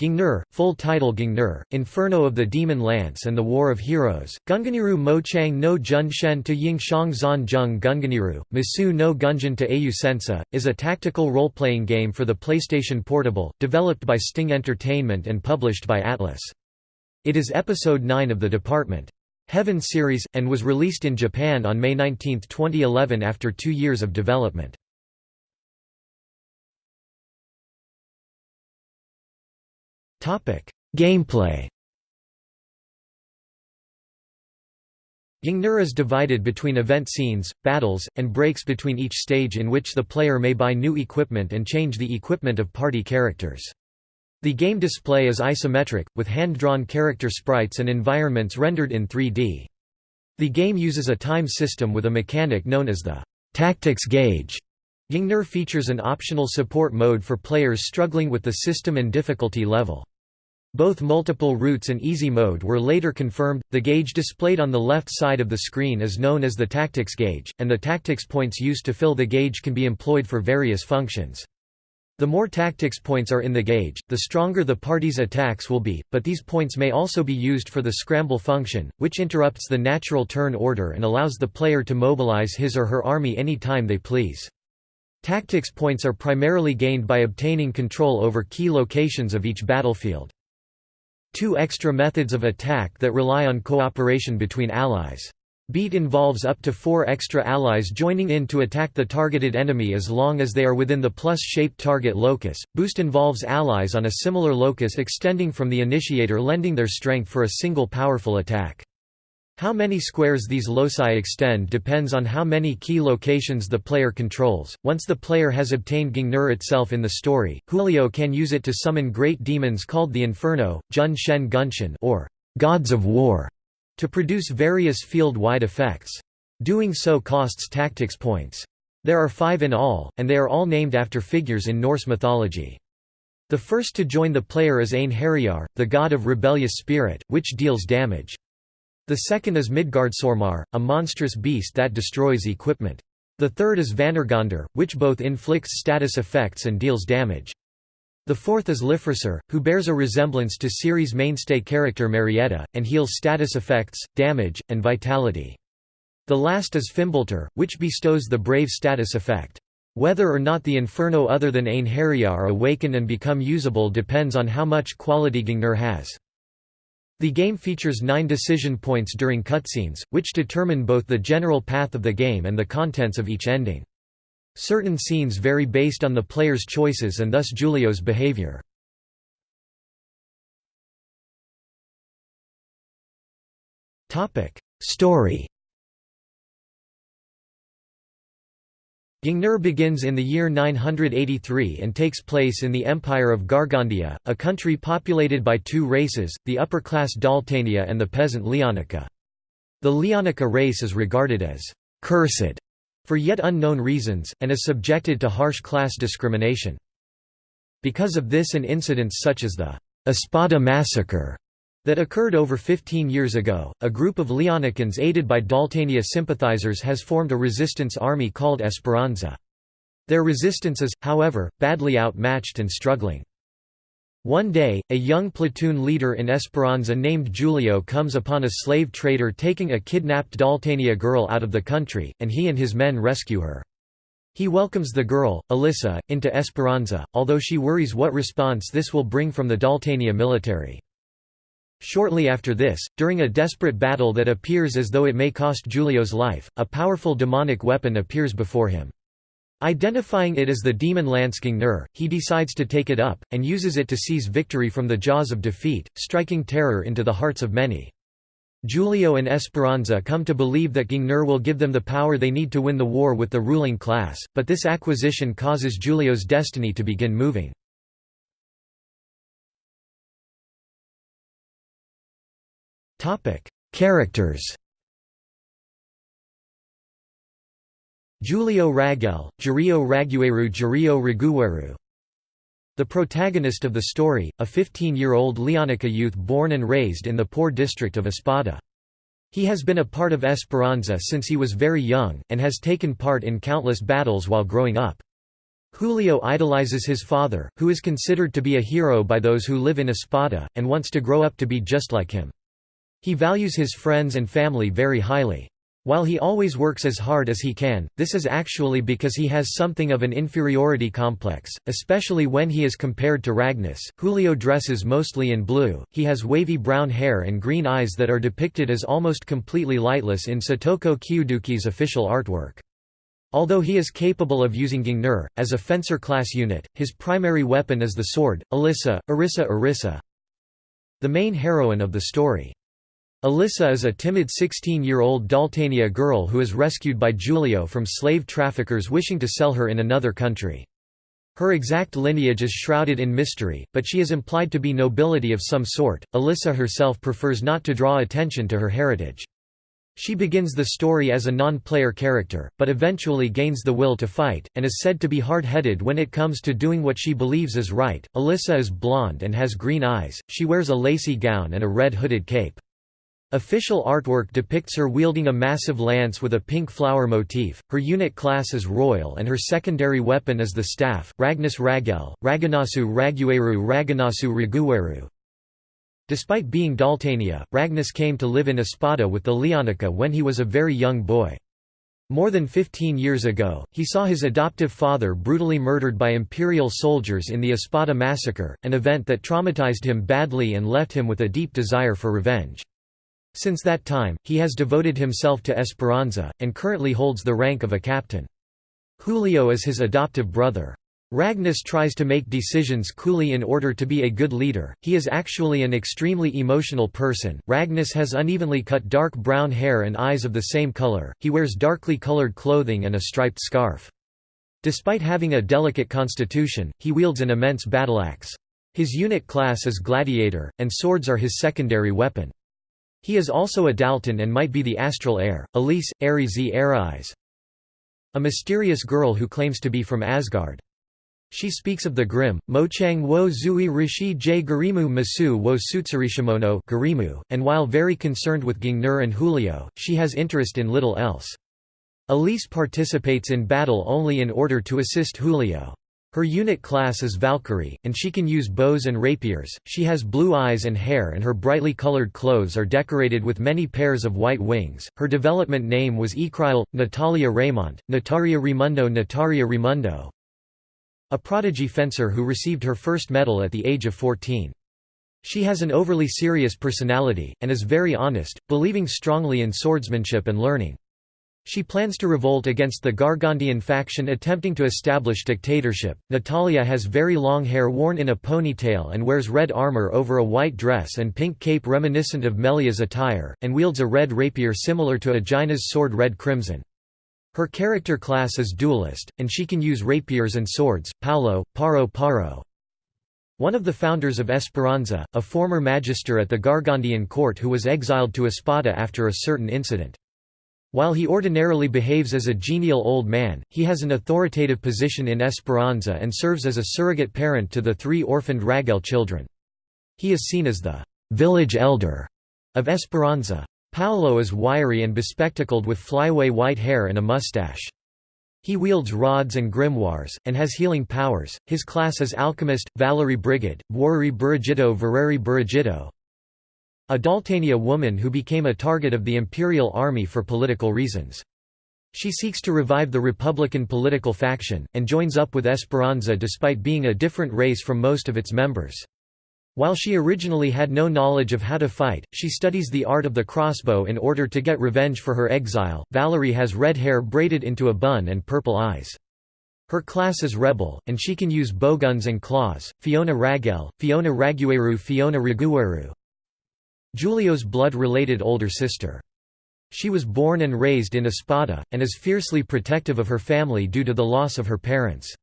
Gungnir, full title Gungnir, Inferno of the Demon Lance and the War of Heroes, Gunganiru Mochang no Junshen to Yingshang Zan Zheng Gunganiru, Misu no Gunjin to Ayu Sensa, is a tactical role-playing game for the PlayStation Portable, developed by Sting Entertainment and published by Atlus. It is episode 9 of the Department Heaven series, and was released in Japan on May 19, 2011 after two years of development. Gameplay Gungnir is divided between event scenes, battles, and breaks between each stage in which the player may buy new equipment and change the equipment of party characters. The game display is isometric, with hand-drawn character sprites and environments rendered in 3D. The game uses a time system with a mechanic known as the tactics gauge. Gungnir features an optional support mode for players struggling with the system and difficulty level. Both multiple routes and easy mode were later confirmed. The gauge displayed on the left side of the screen is known as the tactics gauge, and the tactics points used to fill the gauge can be employed for various functions. The more tactics points are in the gauge, the stronger the party's attacks will be, but these points may also be used for the scramble function, which interrupts the natural turn order and allows the player to mobilize his or her army any time they please. Tactics points are primarily gained by obtaining control over key locations of each battlefield. Two extra methods of attack that rely on cooperation between allies. Beat involves up to four extra allies joining in to attack the targeted enemy as long as they are within the plus-shaped target locus. Boost involves allies on a similar locus extending from the initiator lending their strength for a single powerful attack. How many squares these loci extend depends on how many key locations the player controls. Once the player has obtained Gungnir itself in the story, Julio can use it to summon great demons called the Inferno, Jun Shen Gunshin or Gods of War, to produce various field-wide effects. Doing so costs tactics points. There are five in all, and they are all named after figures in Norse mythology. The first to join the player is Einherjar, the god of rebellious spirit, which deals damage. The second is Midgardsormar, a monstrous beast that destroys equipment. The third is Vanargandr, which both inflicts status effects and deals damage. The fourth is Lifrisur, who bears a resemblance to series mainstay character Marietta, and heals status effects, damage, and vitality. The last is Fimbultur, which bestows the brave status effect. Whether or not the Inferno other than Einherjar awaken and become usable depends on how much quality Gungnir has. The game features nine decision points during cutscenes, which determine both the general path of the game and the contents of each ending. Certain scenes vary based on the player's choices and thus Julio's behavior. Story Gungnir begins in the year 983 and takes place in the Empire of Gargandia, a country populated by two races, the upper-class Daltania and the peasant Leonica. The Leonica race is regarded as «cursed» for yet unknown reasons, and is subjected to harsh class discrimination. Because of this and incidents such as the Espada massacre that occurred over 15 years ago, a group of Leonicans aided by Daltania sympathizers has formed a resistance army called Esperanza. Their resistance is, however, badly outmatched and struggling. One day, a young platoon leader in Esperanza named Julio comes upon a slave trader taking a kidnapped Daltania girl out of the country, and he and his men rescue her. He welcomes the girl, Alyssa, into Esperanza, although she worries what response this will bring from the Daltania military. Shortly after this, during a desperate battle that appears as though it may cost Julio's life, a powerful demonic weapon appears before him. Identifying it as the demon Lance Gungnir, he decides to take it up, and uses it to seize victory from the jaws of defeat, striking terror into the hearts of many. Julio and Esperanza come to believe that Gungnir will give them the power they need to win the war with the ruling class, but this acquisition causes Julio's destiny to begin moving. Topic: Characters. Julio Ragel, Jurio Ragueru Jurio Ragueru The protagonist of the story, a 15-year-old Leonica youth born and raised in the poor district of Espada. He has been a part of Esperanza since he was very young, and has taken part in countless battles while growing up. Julio idolizes his father, who is considered to be a hero by those who live in Espada, and wants to grow up to be just like him. He values his friends and family very highly. While he always works as hard as he can, this is actually because he has something of an inferiority complex, especially when he is compared to Ragnas. Julio dresses mostly in blue, he has wavy brown hair and green eyes that are depicted as almost completely lightless in Satoko Kiyuduki's official artwork. Although he is capable of using Gungnir, as a fencer-class unit, his primary weapon is the sword, Alyssa, Arissa Arissa, the main heroine of the story. Alyssa is a timid 16-year-old Daltania girl who is rescued by Julio from slave traffickers wishing to sell her in another country. Her exact lineage is shrouded in mystery, but she is implied to be nobility of some sort. Alyssa herself prefers not to draw attention to her heritage. She begins the story as a non-player character, but eventually gains the will to fight, and is said to be hard-headed when it comes to doing what she believes is right. Alyssa is blonde and has green eyes, she wears a lacy gown and a red hooded cape. Official artwork depicts her wielding a massive lance with a pink flower motif, her unit class is royal and her secondary weapon is the staff, Ragnas Ragel, Raganasu Ragueru Raganasu Ragueru. Despite being Daltania, Ragnas came to live in Espada with the Leonica when he was a very young boy. More than 15 years ago, he saw his adoptive father brutally murdered by imperial soldiers in the Espada massacre, an event that traumatized him badly and left him with a deep desire for revenge. Since that time, he has devoted himself to Esperanza, and currently holds the rank of a captain. Julio is his adoptive brother. Ragnas tries to make decisions coolly in order to be a good leader. He is actually an extremely emotional person. Ragnas has unevenly cut dark brown hair and eyes of the same color. He wears darkly colored clothing and a striped scarf. Despite having a delicate constitution, he wields an immense battleaxe. His unit class is gladiator, and swords are his secondary weapon. He is also a Dalton and might be the astral heir, Elise, Aries Aries. A mysterious girl who claims to be from Asgard. She speaks of the Grimm, Mochang wo zui rishi j garimu masu wo sutsurishimono garimu, and while very concerned with Gungnir and Julio, she has interest in little else. Elise participates in battle only in order to assist Julio. Her unit class is Valkyrie, and she can use bows and rapiers. She has blue eyes and hair, and her brightly colored clothes are decorated with many pairs of white wings. Her development name was Ikriel, Natalia Raymond, Nataria Rimundo, Nataria Rimundo, a prodigy fencer who received her first medal at the age of 14. She has an overly serious personality, and is very honest, believing strongly in swordsmanship and learning. She plans to revolt against the Gargantian faction attempting to establish dictatorship. Natalia has very long hair worn in a ponytail and wears red armor over a white dress and pink cape reminiscent of Melia's attire, and wields a red rapier similar to Aegina's sword Red Crimson. Her character class is duelist, and she can use rapiers and swords. Paulo, Paro Paro. One of the founders of Esperanza, a former magister at the Gargantian court who was exiled to Espada after a certain incident. While he ordinarily behaves as a genial old man, he has an authoritative position in Esperanza and serves as a surrogate parent to the three orphaned Ragel children. He is seen as the village elder of Esperanza. Paolo is wiry and bespectacled with flyaway white hair and a mustache. He wields rods and grimoires, and has healing powers. His class is Alchemist, Valerie Brigid, Buori Burigito Vereri Burigito. A Daltania woman who became a target of the imperial army for political reasons. She seeks to revive the Republican political faction, and joins up with Esperanza despite being a different race from most of its members. While she originally had no knowledge of how to fight, she studies the art of the crossbow in order to get revenge for her exile. Valerie has red hair braided into a bun and purple eyes. Her class is rebel, and she can use bowguns and claws. Fiona Ragel, Fiona Ragueru, Fiona Ragueru. Julio's blood-related older sister. She was born and raised in Espada, and is fiercely protective of her family due to the loss of her parents.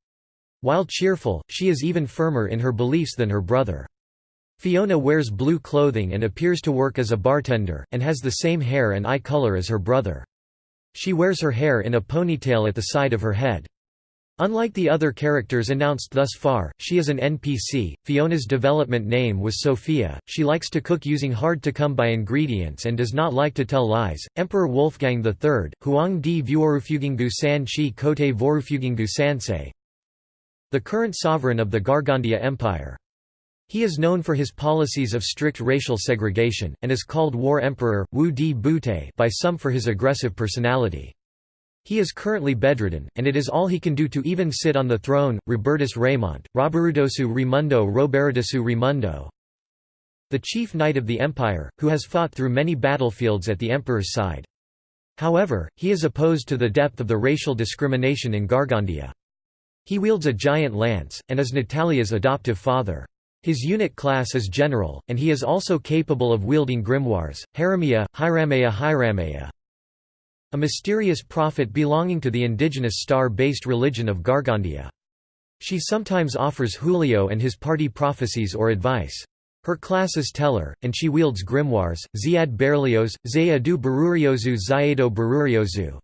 While cheerful, she is even firmer in her beliefs than her brother. Fiona wears blue clothing and appears to work as a bartender, and has the same hair and eye color as her brother. She wears her hair in a ponytail at the side of her head. Unlike the other characters announced thus far, she is an NPC. Fiona's development name was Sophia. She likes to cook using hard to come by ingredients and does not like to tell lies. Emperor Wolfgang III, Huang di Vuorufugingu San Chi Kote Vorufugingu Sansei, the current sovereign of the Gargandia Empire. He is known for his policies of strict racial segregation, and is called War Emperor, Wu Di Bute by some for his aggressive personality. He is currently bedridden, and it is all he can do to even sit on the throne. Robertus Raymond, Roberudosu Rimundo Robertusu Rimundo, the chief knight of the empire, who has fought through many battlefields at the emperor's side. However, he is opposed to the depth of the racial discrimination in Gargandia. He wields a giant lance, and is Natalia's adoptive father. His unit class is general, and he is also capable of wielding grimoires, Haramia, Hiramaya Hiramaya, a mysterious prophet belonging to the indigenous star-based religion of Gargandia. She sometimes offers Julio and his party prophecies or advice. Her class is Teller, and she wields grimoires, Ziad Berlioz, Zayadu Baruriozu Zayedo Baruriozu.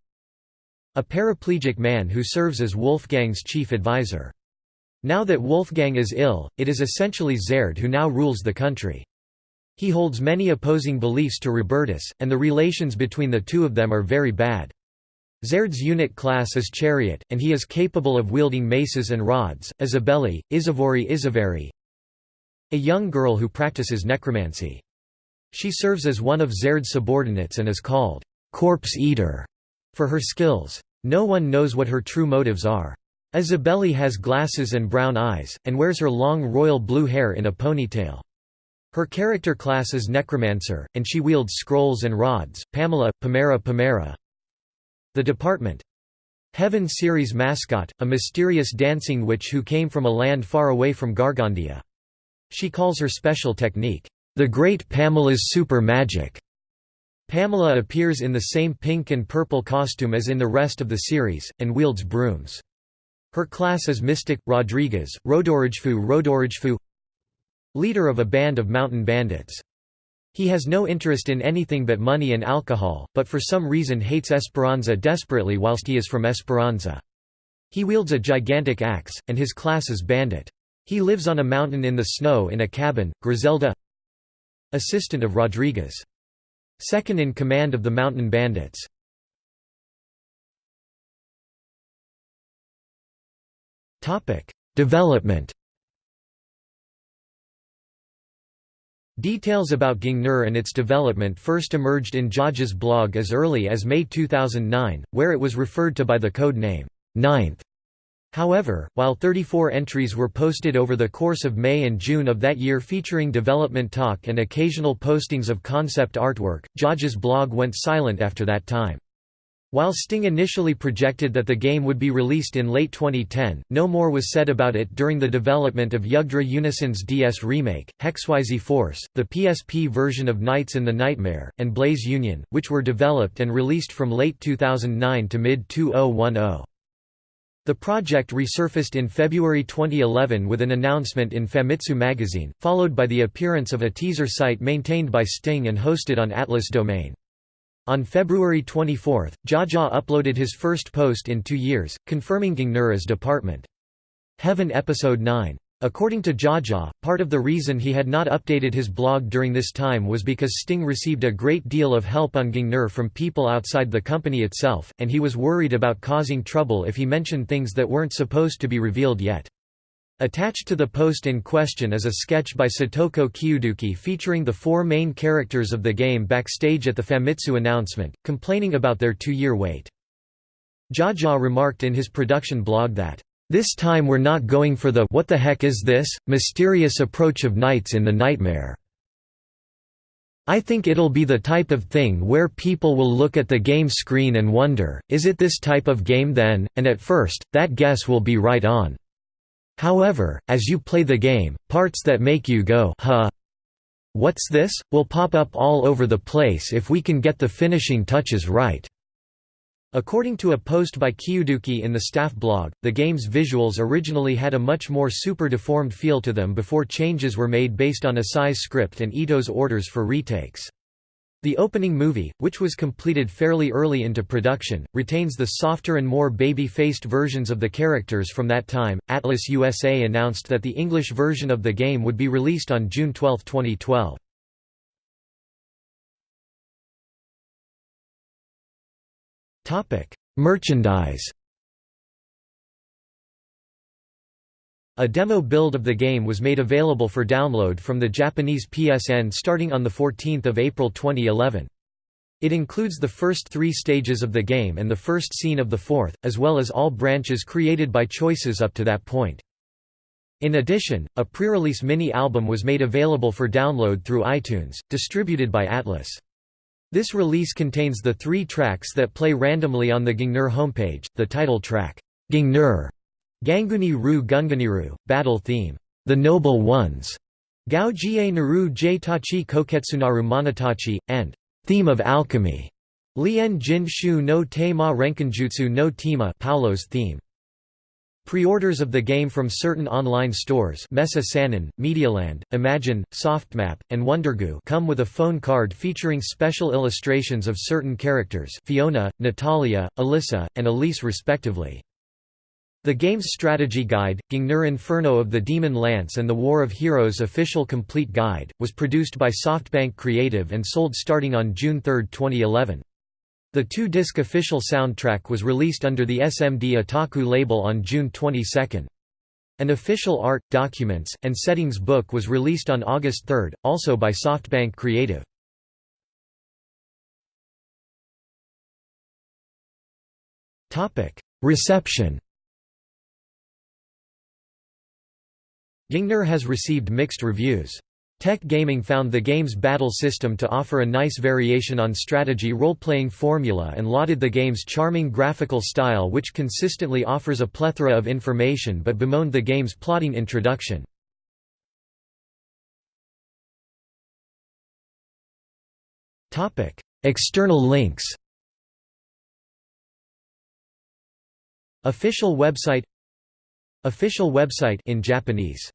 A paraplegic man who serves as Wolfgang's chief advisor. Now that Wolfgang is ill, it is essentially Zerd who now rules the country. He holds many opposing beliefs to Robertus, and the relations between the two of them are very bad. Zerd's unit class is Chariot, and he is capable of wielding maces and rods. Isabelli, Isavori Isavari A young girl who practices necromancy. She serves as one of Zerd's subordinates and is called, Corpse Eater, for her skills. No one knows what her true motives are. Isabelli has glasses and brown eyes, and wears her long royal blue hair in a ponytail. Her character class is Necromancer, and she wields scrolls and rods. Pamela, Pamera Pamera. The Department. Heaven series mascot, a mysterious dancing witch who came from a land far away from Gargandia. She calls her special technique, the Great Pamela's Super Magic. Pamela appears in the same pink and purple costume as in the rest of the series, and wields brooms. Her class is Mystic, Rodriguez, Rodorigfu Rodorigfu leader of a band of mountain bandits. He has no interest in anything but money and alcohol, but for some reason hates Esperanza desperately whilst he is from Esperanza. He wields a gigantic axe, and his class is bandit. He lives on a mountain in the snow in a cabin. Griselda Assistant of Rodriguez. Second in command of the mountain bandits. Development Details about Gungnir and its development first emerged in Jaja's blog as early as May 2009, where it was referred to by the code name, Ninth. However, while 34 entries were posted over the course of May and June of that year featuring development talk and occasional postings of concept artwork, Jaja's blog went silent after that time. While Sting initially projected that the game would be released in late 2010, no more was said about it during the development of Yggdra Union's DS remake, Hexyz Force, the PSP version of Knights in the Nightmare, and Blaze Union, which were developed and released from late 2009 to mid-2010. The project resurfaced in February 2011 with an announcement in Famitsu magazine, followed by the appearance of a teaser site maintained by Sting and hosted on Atlus Domain. On February 24, Jaja uploaded his first post in two years, confirming Gungnir as Department. Heaven Episode 9. According to Jaja, part of the reason he had not updated his blog during this time was because Sting received a great deal of help on Gungnir from people outside the company itself, and he was worried about causing trouble if he mentioned things that weren't supposed to be revealed yet. Attached to the post in question is a sketch by Satoko Kiyuduki featuring the four main characters of the game backstage at the Famitsu announcement, complaining about their two-year wait. Jaja remarked in his production blog that, "...this time we're not going for the what the heck is this, mysterious approach of Knights in the Nightmare. I think it'll be the type of thing where people will look at the game screen and wonder, is it this type of game then, and at first, that guess will be right on." However, as you play the game, parts that make you go huh, what's this, will pop up all over the place if we can get the finishing touches right. According to a post by Kiyuduki in the staff blog, the game's visuals originally had a much more super-deformed feel to them before changes were made based on Asai's script and Ito's orders for retakes. The opening movie, which was completed fairly early into production, retains the softer and more baby-faced versions of the characters from that time. Atlus USA announced that the English version of the game would be released on June 12, 2012. Topic: Merchandise. A demo build of the game was made available for download from the Japanese PSN starting on 14 April 2011. It includes the first three stages of the game and the first scene of the fourth, as well as all branches created by choices up to that point. In addition, a pre-release mini-album was made available for download through iTunes, distributed by Atlus. This release contains the three tracks that play randomly on the Gungnir homepage, the title track, Gungnir, Ganguni Ru Gunganiru, Battle Theme, The Noble Ones, Gao Jie Naru Tachi Koketsunaru Monatachi, and Theme of Alchemy, Lien Jin Shu no Te Ma Renkinjutsu no Tema Paulo's theme. Pre-orders of the game from certain online stores Messa Sanin, Medialand, Imagine, Softmap, and Wondergoo come with a phone card featuring special illustrations of certain characters Fiona, Natalia, Alyssa, and Elise respectively. The game's strategy guide, Gungnir Inferno of the Demon Lance and the War of Heroes official complete guide, was produced by SoftBank Creative and sold starting on June 3, 2011. The two-disc official soundtrack was released under the SMD Otaku label on June 22. An official art, documents, and settings book was released on August 3, also by SoftBank Creative. Reception Gungnir has received mixed reviews. Tech Gaming found the game's battle system to offer a nice variation on strategy role-playing formula and lauded the game's charming graphical style which consistently offers a plethora of information but bemoaned the game's plotting introduction. External links Official website Official website in Japanese